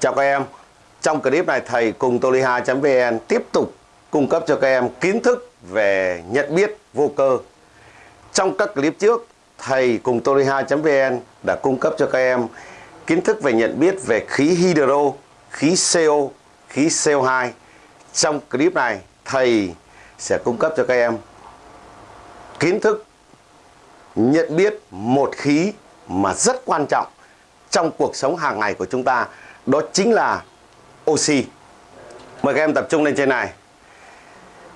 Chào các em, trong clip này thầy cùng toliha.vn tiếp tục cung cấp cho các em kiến thức về nhận biết vô cơ. Trong các clip trước, thầy cùng toliha.vn đã cung cấp cho các em kiến thức về nhận biết về khí hydro, khí CO, khí CO2. Trong clip này, thầy sẽ cung cấp cho các em kiến thức nhận biết một khí mà rất quan trọng trong cuộc sống hàng ngày của chúng ta đó chính là oxy mời các em tập trung lên trên này.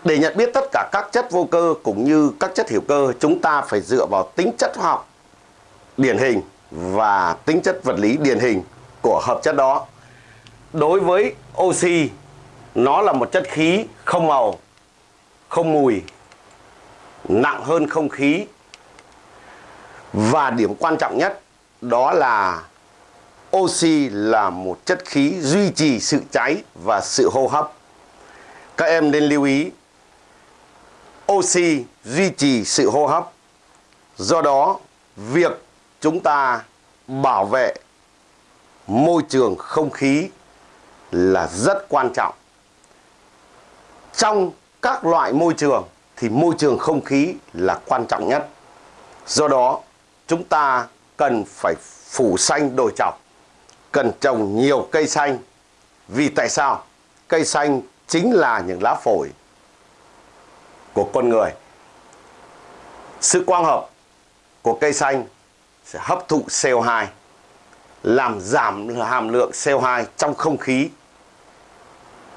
Để nhận biết tất cả các chất vô cơ cũng như các chất hữu cơ, chúng ta phải dựa vào tính chất hóa học điển hình và tính chất vật lý điển hình của hợp chất đó. Đối với oxy nó là một chất khí không màu, không mùi, nặng hơn không khí. Và điểm quan trọng nhất đó là oxy là một chất khí duy trì sự cháy và sự hô hấp. Các em nên lưu ý oxy duy trì sự hô hấp. Do đó, việc chúng ta bảo vệ môi trường không khí là rất quan trọng. Trong các loại môi trường thì môi trường không khí là quan trọng nhất. Do đó, chúng ta cần phải phủ xanh đồi chọc, cần trồng nhiều cây xanh. Vì tại sao? Cây xanh chính là những lá phổi của con người. Sự quang hợp của cây xanh sẽ hấp thụ CO2, làm giảm hàm lượng CO2 trong không khí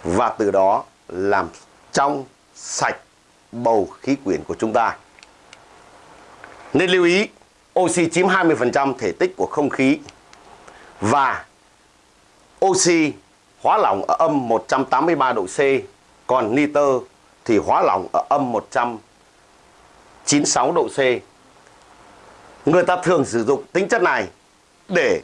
và từ đó làm trong sạch bầu khí quyển của chúng ta. Nên lưu ý oxy chiếm 20% thể tích của không khí và oxy hóa lỏng ở âm 183 độ C, còn nitơ thì hóa lỏng ở âm 196 độ C. Người ta thường sử dụng tính chất này để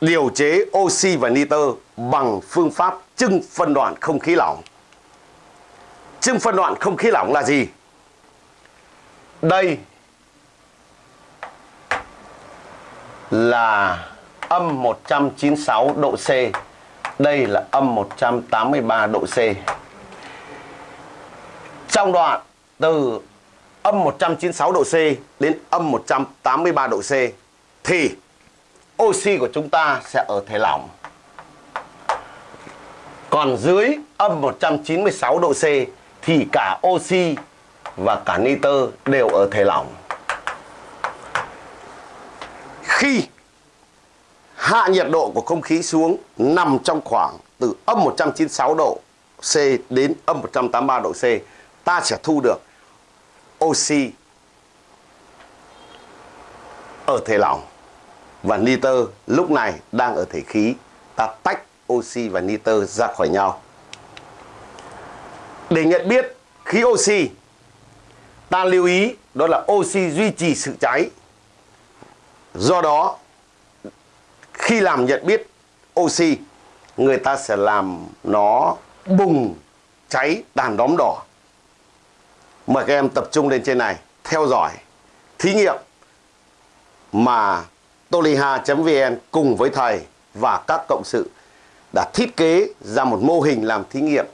điều chế oxy và nitơ bằng phương pháp trưng phân đoạn không khí lỏng. Trưng phân đoạn không khí lỏng là gì? Đây là âm 196 độ C. Đây là âm 183 độ C. Trong đoạn từ âm 196 độ C đến âm 183 độ C thì oxy của chúng ta sẽ ở thể lỏng. Còn dưới âm 196 độ C thì cả oxy và cả nitơ đều ở thể lỏng. Khi hạ nhiệt độ của không khí xuống nằm trong khoảng từ âm 196 độ C đến âm 183 độ C, ta sẽ thu được oxy ở thể lỏng và nitơ lúc này đang ở thể khí. Ta tách oxy và nitơ ra khỏi nhau. Để nhận biết khí oxy, ta lưu ý đó là oxy duy trì sự cháy. Do đó, khi làm nhận biết oxy, người ta sẽ làm nó bùng cháy đàn đóm đỏ. Mời các em tập trung lên trên này, theo dõi thí nghiệm mà toliha.vn cùng với thầy và các cộng sự đã thiết kế ra một mô hình làm thí nghiệm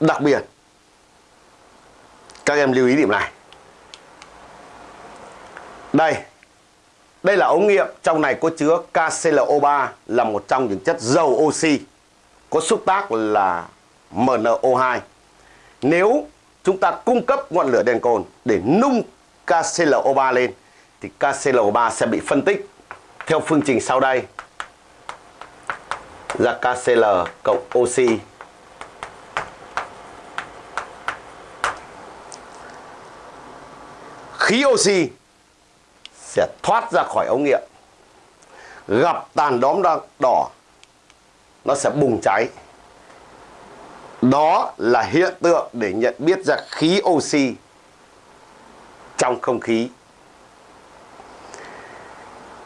đặc biệt các em lưu ý điểm này. Đây. Đây là ống nghiệm, trong này có chứa KClO3 là một trong những chất dầu oxy có xúc tác là MnO2. Nếu chúng ta cung cấp ngọn lửa đèn cồn để nung KClO3 lên thì KClO3 sẽ bị phân tích theo phương trình sau đây. Ra KCl cộng oxy khí oxy sẽ thoát ra khỏi ống nghiệm. Gặp tàn đóm đỏ, nó sẽ bùng cháy. Đó là hiện tượng để nhận biết ra khí oxy trong không khí.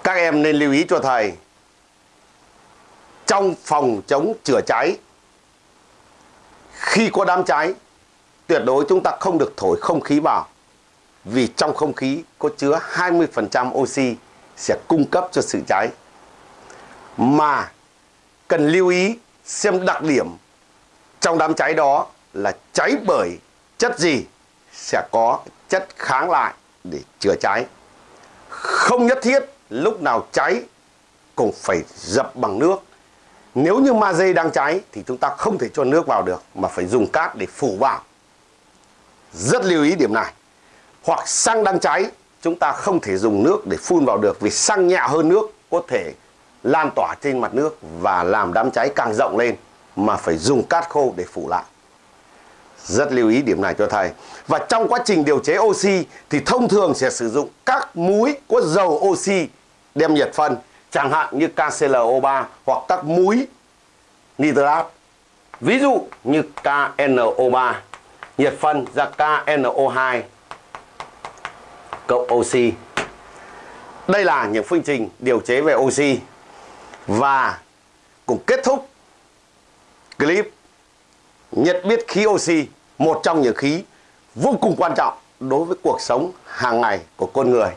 Các em nên lưu ý cho thầy, trong phòng chống chữa cháy, khi có đám cháy, tuyệt đối chúng ta không được thổi không khí vào vì trong không khí có chứa 20% oxy sẽ cung cấp cho sự cháy. Mà cần lưu ý xem đặc điểm trong đám cháy đó là cháy bởi chất gì sẽ có chất kháng lại để chữa cháy. Không nhất thiết lúc nào cháy cũng phải dập bằng nước. Nếu như ma dây đang cháy thì chúng ta không thể cho nước vào được mà phải dùng cát để phủ vào. Rất lưu ý điểm này. Hoặc xăng đang cháy chúng ta không thể dùng nước để phun vào được vì xăng nhẹ hơn nước có thể lan tỏa trên mặt nước và làm đám cháy càng rộng lên mà phải dùng cát khô để phủ lại. Rất lưu ý điểm này cho thầy. Và trong quá trình điều chế oxy thì thông thường sẽ sử dụng các muối có dầu oxy đem nhiệt phân, chẳng hạn như KClO3 hoặc các muối nitrat. Ví dụ như KNO3, nhiệt phân ra KNO2 cộng oxy. Đây là những phương trình điều chế về oxy. Và cùng kết thúc clip nhận biết khí oxy, một trong những khí vô cùng quan trọng đối với cuộc sống hàng ngày của con người.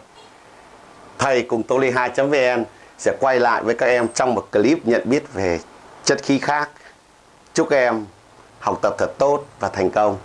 Thầy cùng toli2.vn sẽ quay lại với các em trong một clip nhận biết về chất khí khác. Chúc các em học tập thật tốt và thành công.